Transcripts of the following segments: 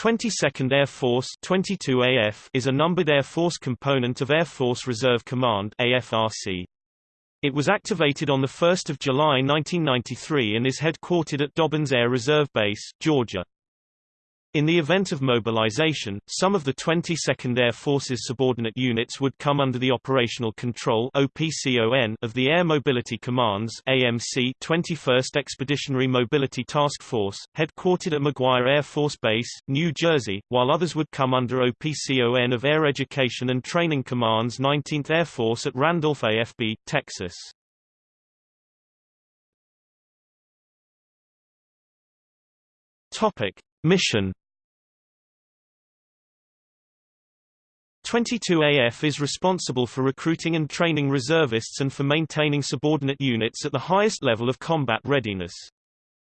22nd Air Force 22AF is a numbered Air Force component of Air Force Reserve Command AFRC. It was activated on 1 July 1993 and is headquartered at Dobbins Air Reserve Base, Georgia. In the event of mobilization, some of the 22nd Air Force's subordinate units would come under the operational control OPCON of the Air Mobility Command's AMC 21st Expeditionary Mobility Task Force, headquartered at McGuire Air Force Base, New Jersey, while others would come under OPCON of Air Education and Training Command's 19th Air Force at Randolph AFB, Texas. Topic. Mission 22AF is responsible for recruiting and training reservists and for maintaining subordinate units at the highest level of combat readiness.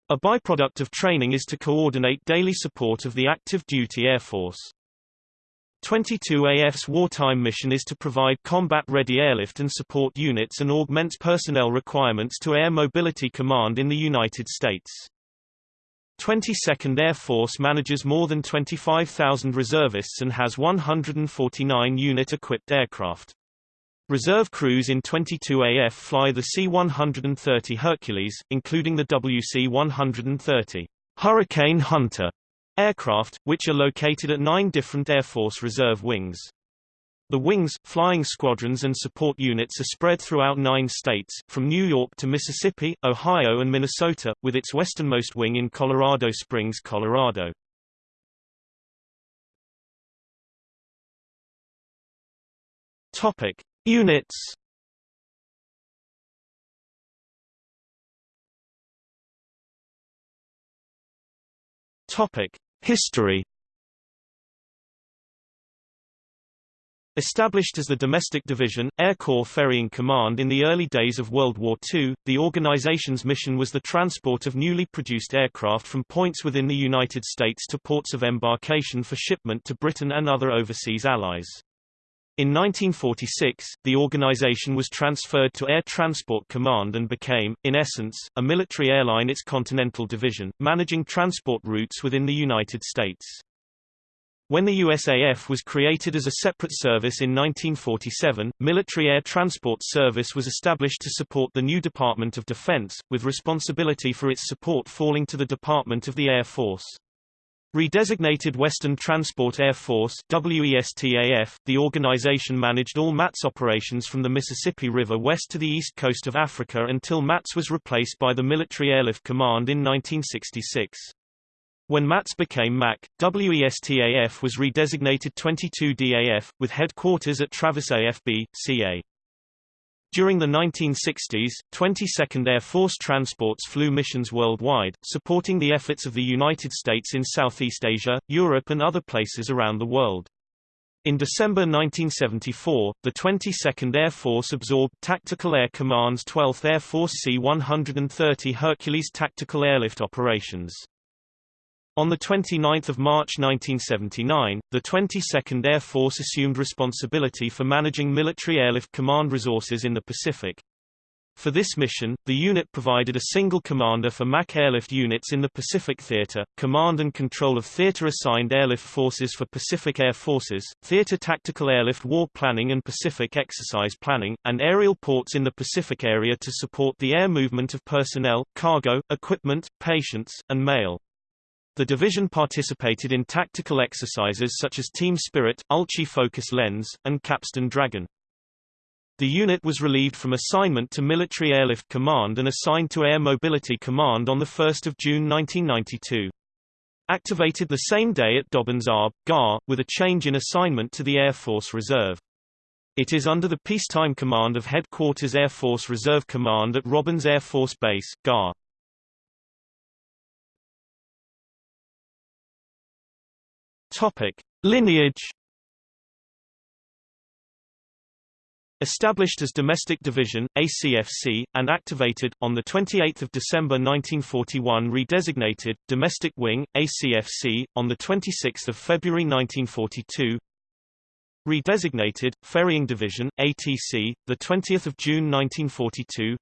A byproduct of training is to coordinate daily support of the active duty Air Force. 22AF's wartime mission is to provide combat-ready airlift and support units and augment personnel requirements to Air Mobility Command in the United States. 22nd Air Force manages more than 25,000 reservists and has 149 unit-equipped aircraft. Reserve crews in 22AF fly the C-130 Hercules, including the WC-130 Hurricane Hunter aircraft, which are located at nine different Air Force Reserve wings. The wings, flying squadrons and support units are spread throughout nine states, from New York to Mississippi, Ohio and Minnesota, with its westernmost wing in Colorado Springs, Colorado. Topic. Units Topic. History Established as the domestic division, Air Corps Ferrying Command in the early days of World War II, the organization's mission was the transport of newly produced aircraft from points within the United States to ports of embarkation for shipment to Britain and other overseas allies. In 1946, the organization was transferred to Air Transport Command and became, in essence, a military airline its continental division, managing transport routes within the United States. When the USAF was created as a separate service in 1947, Military Air Transport Service was established to support the new Department of Defense, with responsibility for its support falling to the Department of the Air Force. Redesignated Western Transport Air Force WESTAF, the organization managed all MATS operations from the Mississippi River west to the east coast of Africa until MATS was replaced by the Military Airlift Command in 1966. When MATS became MAC, WESTAF was redesignated 22DAF, with headquarters at Travis AFB, CA. During the 1960s, 22nd Air Force transports flew missions worldwide, supporting the efforts of the United States in Southeast Asia, Europe and other places around the world. In December 1974, the 22nd Air Force absorbed Tactical Air Command's 12th Air Force C-130 Hercules tactical airlift operations. On 29 March 1979, the 22nd Air Force assumed responsibility for managing military airlift command resources in the Pacific. For this mission, the unit provided a single commander for MAC airlift units in the Pacific Theater, command and control of theater-assigned airlift forces for Pacific Air Forces, theater tactical airlift war planning and Pacific exercise planning, and aerial ports in the Pacific area to support the air movement of personnel, cargo, equipment, patients, and mail. The division participated in tactical exercises such as Team Spirit, Ulchi Focus Lens, and Capstan Dragon. The unit was relieved from assignment to Military Airlift Command and assigned to Air Mobility Command on 1 June 1992. Activated the same day at Dobbins ARB, GAR, with a change in assignment to the Air Force Reserve. It is under the peacetime command of Headquarters Air Force Reserve Command at Robins Air Force Base, GAR. Topic: Lineage Established as Domestic Division, ACFC, and activated, on 28 December 1941 redesignated, Domestic Wing, ACFC, on 26 February 1942 Redesignated, Ferrying Division, ATC, 20 June 1942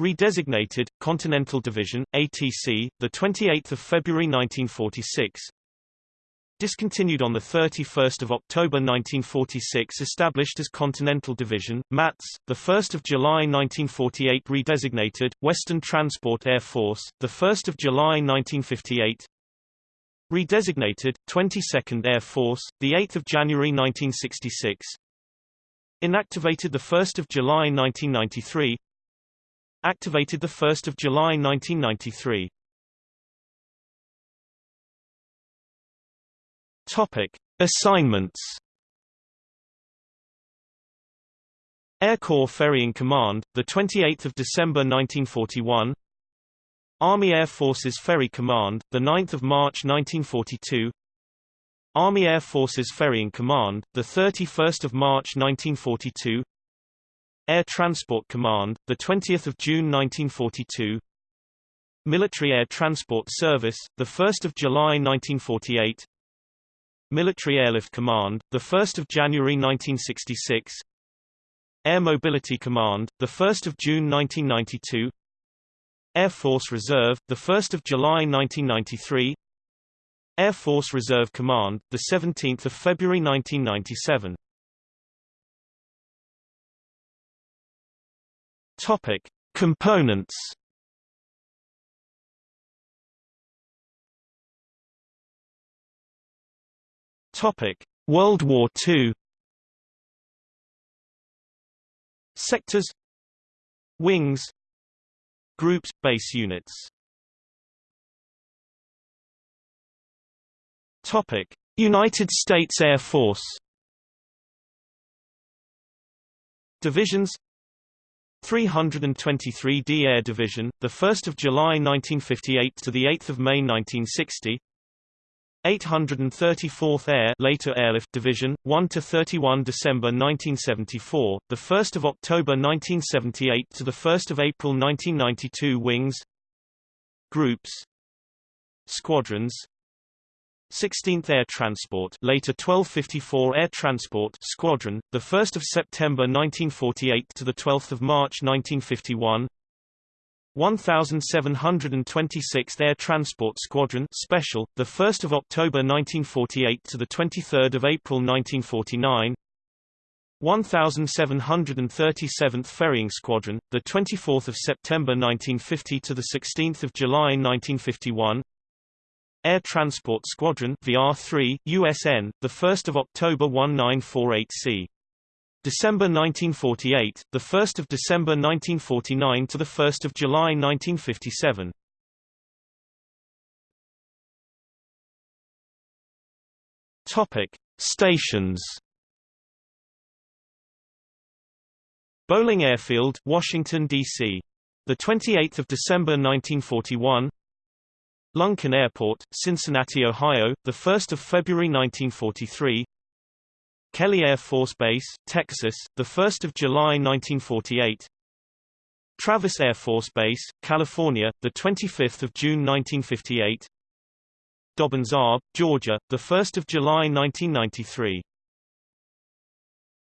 Redesignated, Continental Division, ATC, 28 February 1946 Discontinued on 31 October 1946 established as Continental Division, MATS, 1 July 1948 redesignated, Western Transport Air Force, 1 July 1958 Redesignated, 22nd Air Force, 8 January 1966 Inactivated 1 July 1993 Activated 1 July 1993 Topic: Assignments. Air Corps Ferrying Command, the 28th of December 1941. Army Air Forces Ferry Command, the 9th of March 1942. Army Air Forces Ferrying Command, the 31st of March 1942. Air Transport Command, the 20th of June 1942. Military Air Transport Service, the 1st of July 1948. Military Airlift Command, 1 January 1966 Air Mobility Command, 1 June 1992 Air Force Reserve, 1 July 1993 Air Force Reserve Command, 17 February 1997 Topic. Components Topic: World War II. Sectors Wings Groups base units United States Air Force Divisions 323d Air Division, the 1st of July 1958 to the 8th of May 1960. 834th Air later Airlift Division 1 to 31 December 1974 the 1st of October 1978 to the 1st of April 1992 Wings Groups Squadrons 16th Air Transport later 1254 Air Transport Squadron the 1st of September 1948 to the 12th of March 1951 1726th Air Transport Squadron Special, the 1st of October 1948 to the 23rd of April 1949. 1737th Ferrying Squadron, the 24th of September 1950 to the 16th of July 1951. Air Transport Squadron VR3 USN, the 1st of October 1948C. December 1948, the 1st of December 1949 to the 1st of July 1957. Topic: Stations. Bolling Airfield, Washington D.C. The 28th of December 1941. Lunken Airport, Cincinnati, Ohio, the 1st of February 1943. Kelly Air Force Base, Texas, 1 July 1948 Travis Air Force Base, California, the 25 June 1958 Dobbins Arb, Georgia, 1 July 1993